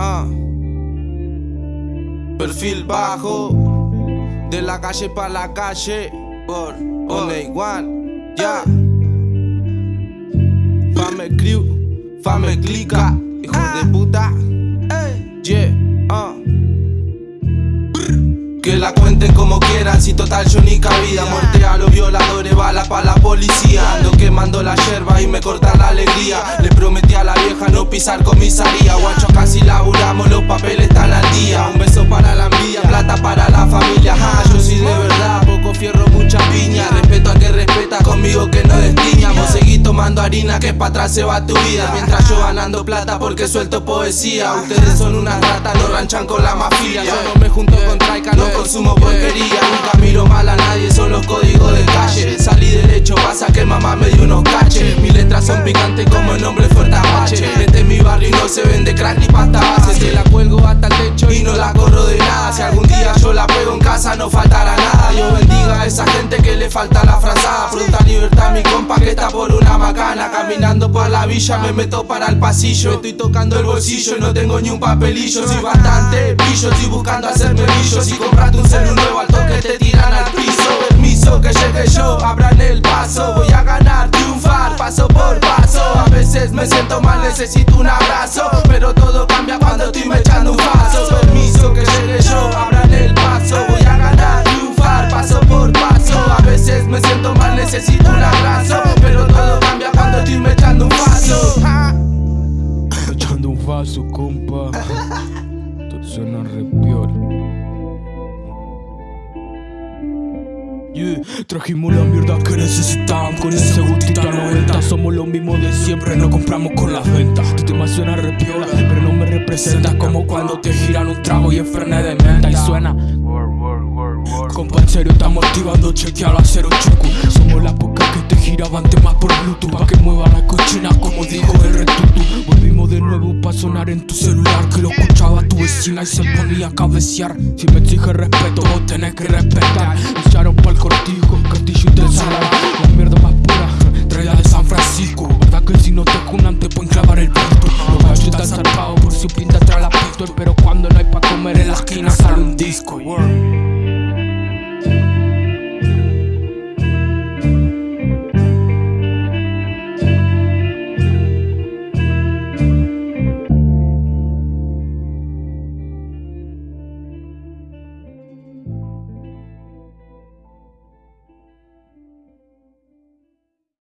Ah. Perfil bajo, de la calle pa' la calle, por Only One, ya. Fame crew, fame clica, hijo de puta, yeah, ah. Que la cuenten como quieran, si total yo ni cabida. Muerte a los violadores, bala pa' la policía. Ando quemando la yerba y me corta la alegría pisar comisaría. Guacho casi laburamos, los papeles están al día. Un beso para la envidia, plata para la familia. Ja, Yo soy de verdad, poco fierro, mucha piña. Respeto a que respeta, conmigo que no destiñamos. Seguí tomando harina que pa' atrás se va tu vida. Mientras yo ganando plata porque suelto poesía. Ustedes son unas ratas, no ranchan con la mafia. Yo no me junto con traica, no consumo porquería. Nunca miro mal a nadie, son los códigos de calle. Salí derecho, pasa que mamá me dio unos caches Son picantes como el nombre fuerte apache. Este es mi barrio y no se vende crack ni pasta base. Se la cuelgo hasta el techo y no la corro de nada. Si algún día yo la pego en casa no faltará nada. Dios bendiga a esa gente que le falta la frazada. Fruta libertad mi compa que está por una macana. Caminando por la villa me meto para el pasillo. Estoy tocando el bolsillo y no tengo ni un papelillo. Soy bastante pillo, estoy buscando hacerme brillo Si compraste un celular nuevo al toque te tiran al me siento mal, necesito un abrazo Pero todo cambia cuando estoy me echando un paso Permiso que llegue yo, abran el paso Voy a ganar, triunfar, paso por paso A veces me siento mal, necesito un abrazo Pero todo cambia cuando estoy me echando un paso Echando un vaso, compa. Todo suena re piola. Yeah, trajimos la mierda que necesitaban con ese siempre, no compramos con las ventas. Tu tema suena re piola, pero no me representa Como cuando te giran un trago y frene de menta Y suena. Compa, en serio estamos activando, chequear a cero chucu Somos las pocas que te giraban temas por Bluetooth. Pa' que mueva la cochina como dijo el retutu. Volvimos de nuevo pa' sonar en tu celular Que lo escuchaba tu vecina y se ponía a cabecear. Si me exige respeto, vos tenés que respetar. Echaron pa'l cortijo, This Disco work.